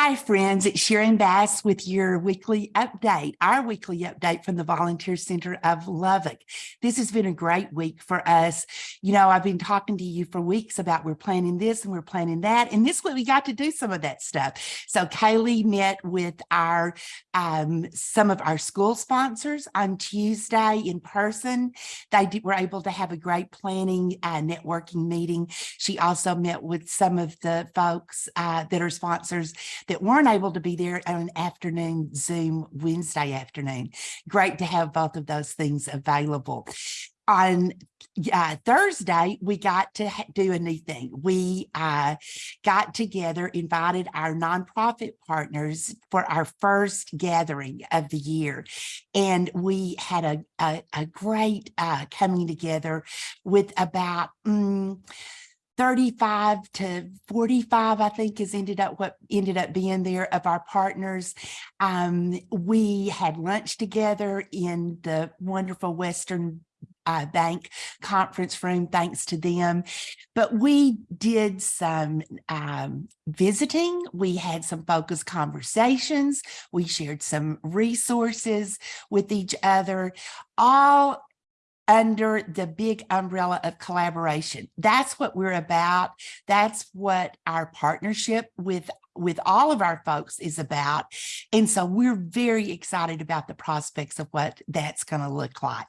Hi, friends. It's Sharon Bass with your weekly update, our weekly update from the Volunteer Center of Lubbock. This has been a great week for us. You know, I've been talking to you for weeks about we're planning this and we're planning that. And this week we got to do some of that stuff. So Kaylee met with our um, some of our school sponsors on Tuesday in person. They did, were able to have a great planning uh, networking meeting. She also met with some of the folks uh, that are sponsors that weren't able to be there on an afternoon Zoom Wednesday afternoon. Great to have both of those things available. On uh, Thursday, we got to do a new thing. We uh, got together, invited our nonprofit partners for our first gathering of the year. And we had a, a, a great uh, coming together with about mm, 35 to 45, I think is ended up what ended up being there of our partners. Um, we had lunch together in the wonderful Western uh, Bank conference room, thanks to them. But we did some um, visiting. We had some focused conversations. We shared some resources with each other, all under the big umbrella of collaboration. That's what we're about. That's what our partnership with with all of our folks is about. And so we're very excited about the prospects of what that's going to look like.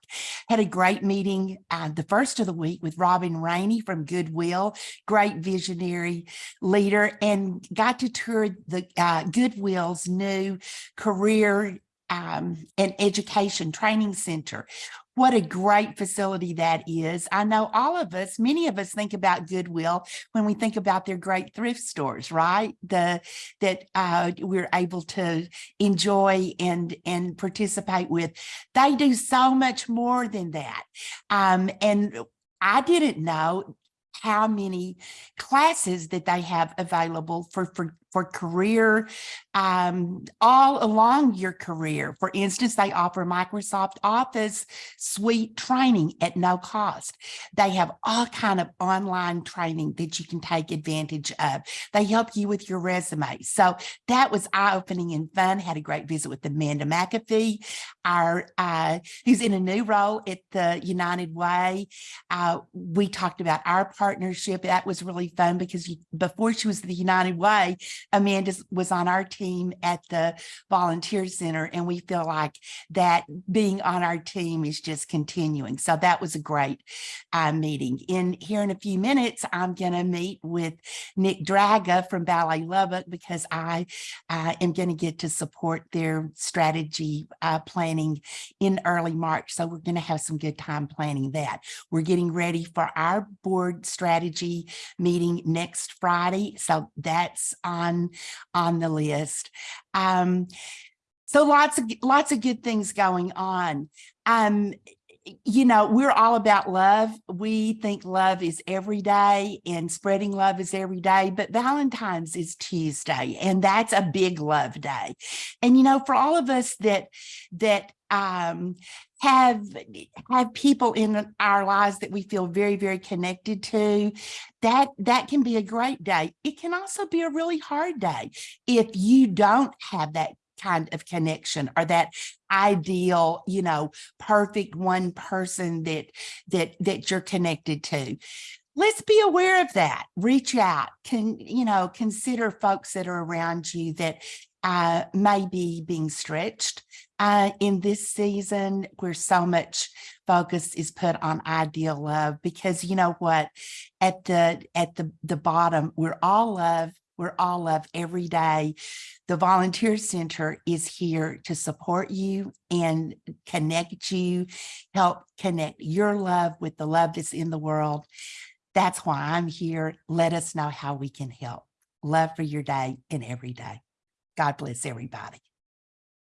Had a great meeting uh, the first of the week with Robin Rainey from Goodwill, great visionary leader, and got to tour the uh, Goodwill's new career um, and education training center what a great facility that is. I know all of us, many of us think about Goodwill when we think about their great thrift stores, right? The that uh, we're able to enjoy and and participate with. They do so much more than that. Um, and I didn't know how many classes that they have available for, for, for career, um, all along your career. For instance, they offer Microsoft Office suite training at no cost. They have all kind of online training that you can take advantage of. They help you with your resume. So that was eye-opening and fun. Had a great visit with Amanda McAfee, our uh, who's in a new role at the United Way. Uh, we talked about our partnership. That was really fun because you, before she was the United Way, Amanda was on our team at the volunteer center and we feel like that being on our team is just continuing. So that was a great uh, meeting. In here in a few minutes, I'm going to meet with Nick Draga from Ballet Lubbock because I uh, am going to get to support their strategy uh, planning in early March. So we're going to have some good time planning that. We're getting ready for our board strategy meeting next Friday. So that's on on the list. Um, so lots of lots of good things going on. Um, you know, we're all about love. We think love is every day and spreading love is every day, but Valentine's is Tuesday and that's a big love day. And, you know, for all of us that, that um, have have people in our lives that we feel very very connected to that that can be a great day. It can also be a really hard day if you don't have that kind of connection or that ideal you know perfect one person that that that you're connected to. Let's be aware of that. Reach out. Can you know consider folks that are around you that uh, may be being stretched. Uh, in this season where so much focus is put on ideal love because you know what? At the at the the bottom we're all love we're all love every day. The volunteer center is here to support you and connect you help connect your love with the love that's in the world. That's why i'm here. Let us know how we can help. Love for your day and every day god bless everybody